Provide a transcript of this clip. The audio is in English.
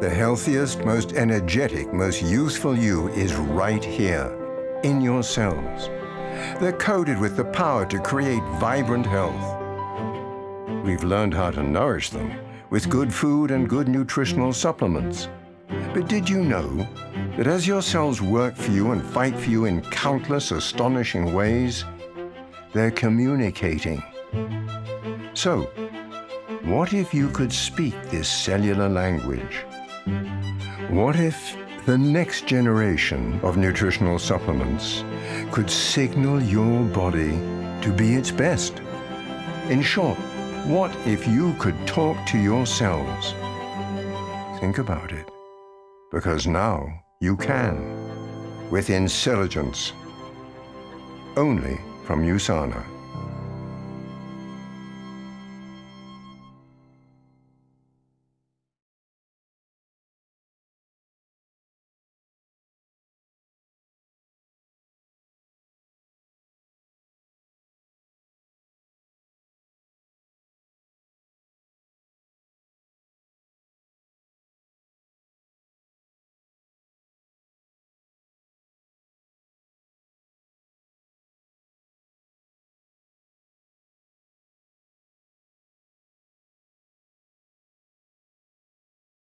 The healthiest, most energetic, most youthful you is right here, in your cells. They're coded with the power to create vibrant health. We've learned how to nourish them with good food and good nutritional supplements. But did you know that as your cells work for you and fight for you in countless astonishing ways, they're communicating? So, what if you could speak this cellular language? What if the next generation of nutritional supplements could signal your body to be its best? In short, what if you could talk to your cells? Think about it, because now you can, with intelligence, only from USANA.